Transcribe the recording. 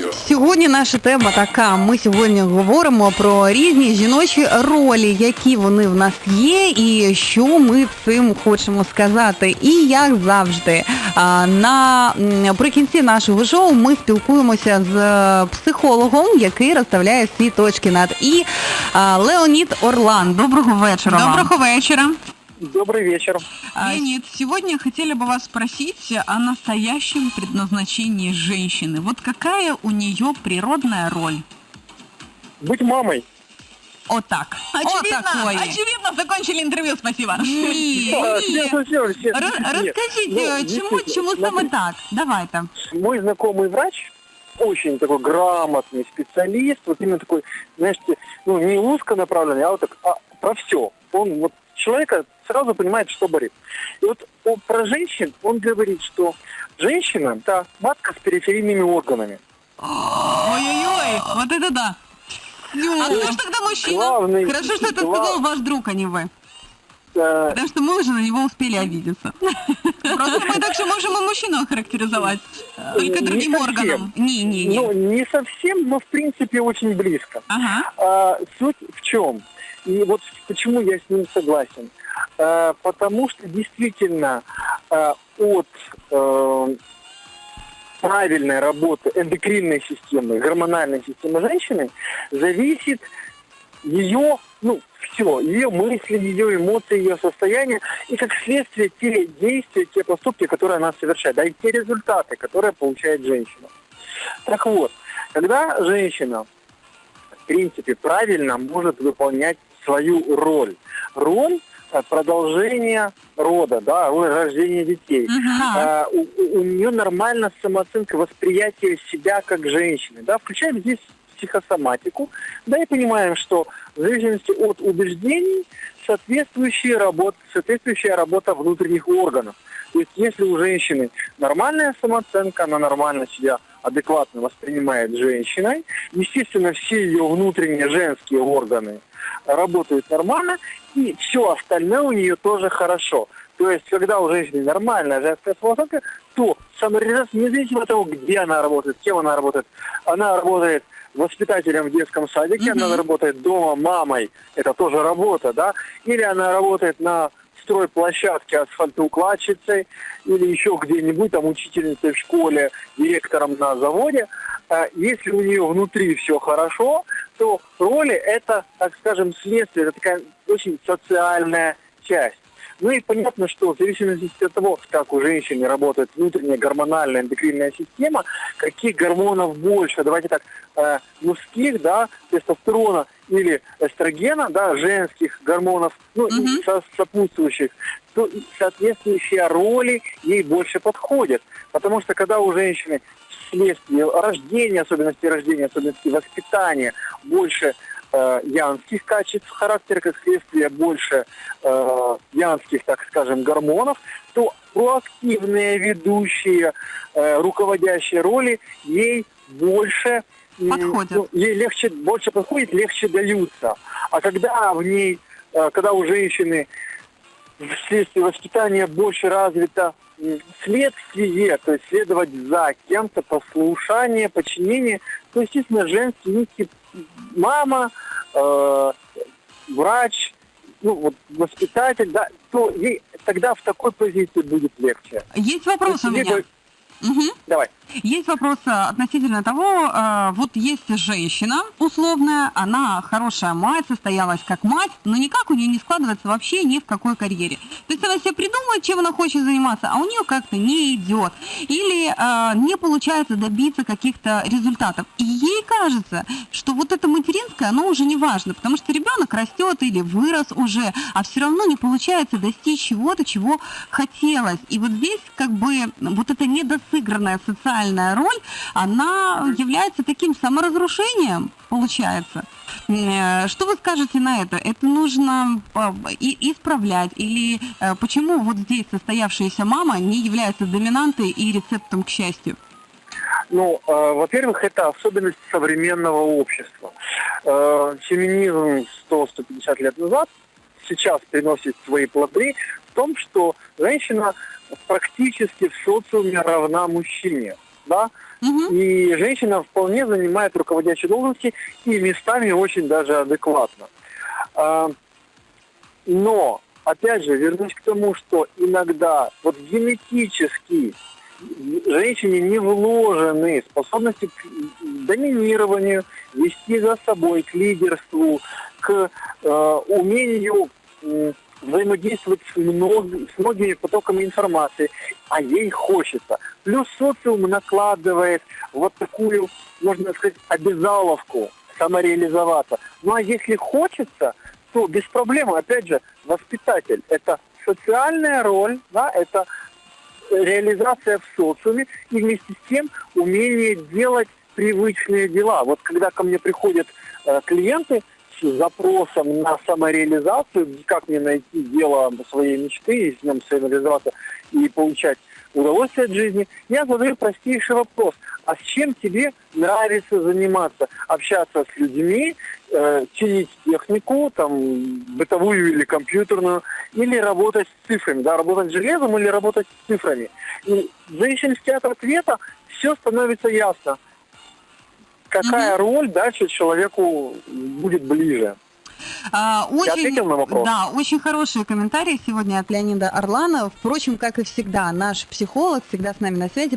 радио. Сьогодні наша тема така. Ми сьогодні говоримо про різні жіночі ролі, які вони в нас є, і що ми цим хочемо сказати. І як завжди, на м, наприкінці нашого шоу ми спілкуємося з психологом, який розставляє всі точки над і Леонід Орлан. Доброго вечора. вам. Доброго вечера. Добрый вечер. А, Леонид, сегодня хотели бы вас спросить о настоящем предназначении женщины. Вот какая у нее природная роль? Быть мамой. Вот так. Очевидно, такое. очевидно, закончили интервью, спасибо. Да, Нет, Розкажіть, ну, чому, действительно, чому саме смотрите, так? Давайте. Мой знакомый врач, очень такой грамотный специалист, вот именно такой, знаете, ну, не узконаправленный, а вот так, а, про все. Он вот человека сразу понимает, что болит. И вот он, про женщин он говорит, что женщина – это матка с периферийными органами. Ой-ой-ой, вот это да. А кто ж тогда мужчина? Главный- Хорошо, что это сказал ваш друг, а не вы. Э, Потому что мы уже на него успели обидеться. Просто мы так же можем и мужчину охарактеризовать. Только не другим органом. Не, не, не. Ну, не совсем, но в принципе очень близко. А, суть в чем? И вот почему я с ним согласен. А, потому что действительно а, от э, правильной работы эндокринной системы, гормональной системы женщины зависит ее, ну, все, ее мысли, ее эмоции, ее состояние, и как следствие те действия, те поступки, которые она совершает, да, и те результаты, которые получает женщина. Так вот, когда женщина, в принципе, правильно может выполнять свою роль, роль э, продолжения рода, да, роль рождения детей, Мгм. а, у, у- у нее нормально самооценка, восприятие себя как женщины, да, включаем здесь психосоматику, да, и понимаем, что в зависимости от убеждений соответствующая работа, соответствующая работа внутренних органов. То есть если у женщины нормальная самооценка, она нормально себя адекватно воспринимает женщиной, естественно, все ее внутренние женские органы работают нормально, и все остальное у нее тоже хорошо. То есть, когда у женщины нормальная женская самооценка, то самореализация, независимо от того, где она работает, с кем она работает, она работает воспитателем в детском садике, Мгм. она работает дома мамой, это тоже работа, да, или она работает на стройплощадке асфальтоукладчицей, или еще где-нибудь, там, учительницей в школе, директором на заводе, А если у нее внутри все хорошо, то роли это, так скажем, следствие, это такая очень социальная часть. Ну и понятно, что в зависимости от того, как у женщины работает внутренняя гормональная эндокринная система, каких гормонов больше, давайте так, э, мужских, да, тестостерона или эстрогена, да, женских гормонов, ну, Мгм. со- сопутствующих, то соответствующие роли ей больше подходят. Потому что когда у женщины вследствие рождения, особенностей рождения, особенностей воспитания, больше э, янских качеств характера, как следствие больше э, янских, так скажем, гормонов, то проактивные ведущие, э, руководящие роли ей больше Подходят. ну, ей легче, больше подходит, легче даются. А когда в ней, когда у женщины вследствие воспитания больше развито следствие, то есть следовать за кем-то, послушание, подчинение, то, естественно, женский нити мама, э, врач, ну, вот, воспитатель, да, то ей тогда в такой позиции будет легче. Есть вопрос у меня. говорят, Мгм. Давай. Есть вопрос э, относительно того, э, вот есть женщина условная, она хорошая мать, состоялась как мать, но никак у нее не складывается вообще ни в какой карьере. То есть она себе придумывает, чем она хочет заниматься, а у нее как-то не идет. Или э, не получается добиться каких-то результатов. И ей кажется, что вот это материнское, оно уже не важно, потому что ребенок растет или вырос уже, а все равно не получается достичь чего-то, чего хотелось. И вот здесь как бы вот эта недосыгранная социальная роль, она является таким саморазрушением, получается. Э, Что вы скажете на это? Это нужно э, исправлять? Или э, почему вот здесь состоявшаяся мама не является доминантой и рецептом к счастью? Ну, э, во-первых, это особенность современного общества. Э, феминизм 100-150 лет назад сейчас приносит свои плоды в том, что женщина практически в социуме равна мужчине. Да? Мгм. И женщина вполне занимает руководящие должности и местами очень даже адекватно. А, Но, опять же, вернусь к тому, что иногда вот генетически женщине не вложены способности к доминированию, вести за собой, к лидерству, к э, умению взаимодействовать с, мног- с многими потоками информации, а ей хочется. Плюс социум накладывает вот такую, можно сказать, обязаловку самореализоваться. Ну а если хочется, то без проблем, опять же, воспитатель. Это социальная роль, да, это реализация в социуме и вместе с тем умение делать привычные дела. Вот когда ко мне приходят э, клиенты запросом на самореализацию, как мне найти дело своей мечты и с ним самореализоваться и получать удовольствие от жизни, я задаю простейший вопрос. А с чем тебе нравится заниматься? Общаться с людьми, э, чинить технику, там, бытовую или компьютерную, или работать с цифрами, да, работать с железом или работать с цифрами. И в зависимости от ответа все становится ясно. Какая роль дальше человеку будет ближе. А, очень, ответил на вопрос? Да, очень хороший комментарий сегодня от Леонида Орлана. Впрочем, как и всегда, наш психолог всегда с нами на связи